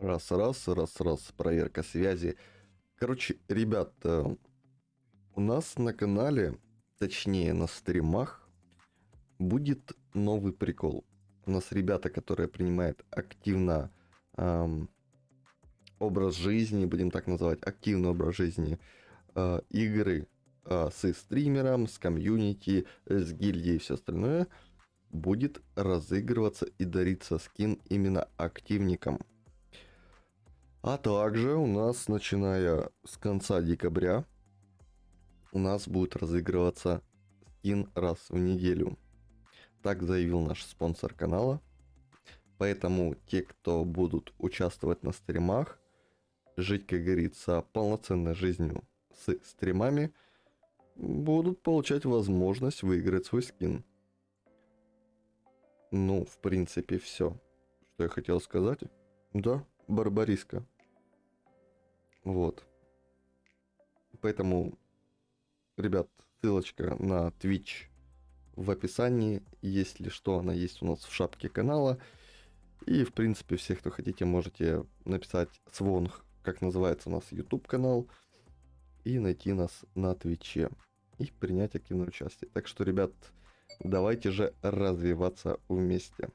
Раз, раз, раз, раз, проверка связи. Короче, ребят, э, у нас на канале, точнее на стримах, будет новый прикол. У нас ребята, которые принимают активно эм, образ жизни, будем так называть, активный образ жизни, э, игры э, с стримером, с комьюнити, с гильдией и все остальное, будет разыгрываться и дариться скин именно активникам. А также у нас, начиная с конца декабря, у нас будет разыгрываться скин раз в неделю. Так заявил наш спонсор канала. Поэтому те, кто будут участвовать на стримах, жить, как говорится, полноценной жизнью с стримами, будут получать возможность выиграть свой скин. Ну, в принципе, все, что я хотел сказать. Да, Барбариска. Вот. Поэтому, ребят, ссылочка на Twitch в описании. Если что, она есть у нас в шапке канала. И, в принципе, все, кто хотите, можете написать свонг, как называется у нас YouTube канал, и найти нас на Твиче и принять активное участие. Так что, ребят, давайте же развиваться вместе.